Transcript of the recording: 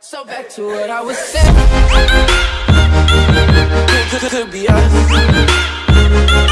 So back to what I was saying. Could, could, could be us.